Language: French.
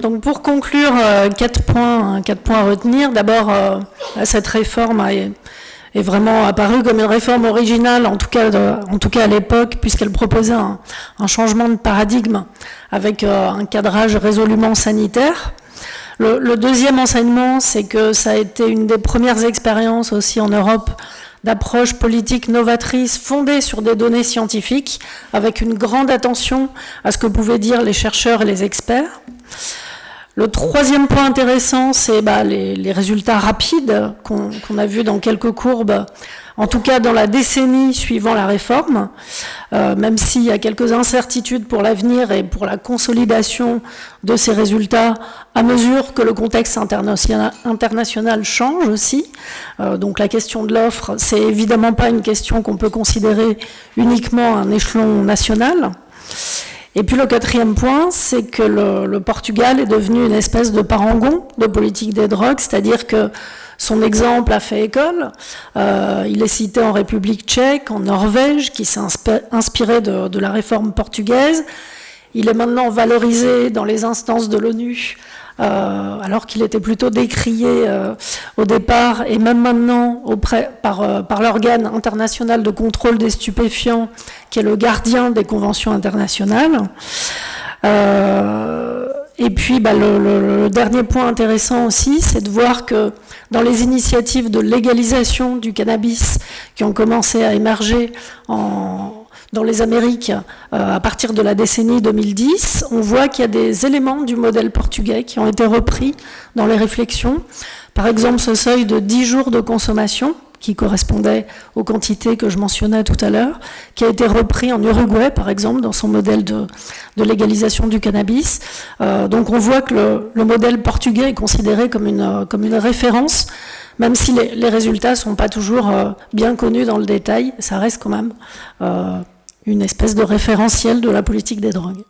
Donc pour conclure, euh, quatre points, quatre points à retenir. D'abord, euh, cette réforme est, vraiment apparue comme une réforme originale, en tout cas, en tout cas à l'époque, puisqu'elle proposait un, changement de paradigme avec euh, un cadrage résolument sanitaire. le deuxième enseignement, c'est que ça a été une des premières expériences aussi en Europe d'approche politique novatrice fondée sur des données scientifiques, avec une grande attention à ce que pouvaient dire les chercheurs et les experts. Le troisième point intéressant, c'est bah, les, résultats rapides qu'on a vus dans quelques courbes, en tout cas dans la décennie suivant la réforme, euh, même s'il y a quelques incertitudes pour l'avenir et pour la consolidation de ces résultats à mesure que le contexte international, change aussi. Euh, donc la question de l'offre, c'est évidemment pas une question qu'on peut considérer uniquement à un échelon national. Et puis le quatrième point, c'est que le, Portugal est devenu une espèce de parangon de politique des drogues, c'est-à-dire que son exemple a fait école. Euh, il est cité en République tchèque, en Norvège, qui s'est inspiré de, de, la réforme portugaise. Il est maintenant valorisé dans les instances de l'ONU euh, alors qu'il était plutôt décrié euh, au départ et même maintenant euh, par l'organe international de contrôle des stupéfiants, qui est le gardien des conventions internationales. et puis bah, le, dernier point intéressant aussi, c'est de voir que dans les initiatives de légalisation du cannabis qui ont commencé à émerger en, dans les Amériques euh, à partir de la décennie 2010, on voit qu'il y a des éléments du modèle portugais qui ont été repris dans les réflexions. Par exemple, ce seuil de 10 jours de consommation, qui correspondait aux quantités que je mentionnais tout à l'heure, qui a été repris en Uruguay, par exemple, dans son modèle de, légalisation du cannabis. Euh, donc on voit que le, modèle portugais est considéré comme une, comme une référence, même si les, résultats ne sont pas toujours euh, bien connus dans le détail, ça reste quand même une espèce de référentiel de la politique des drogues.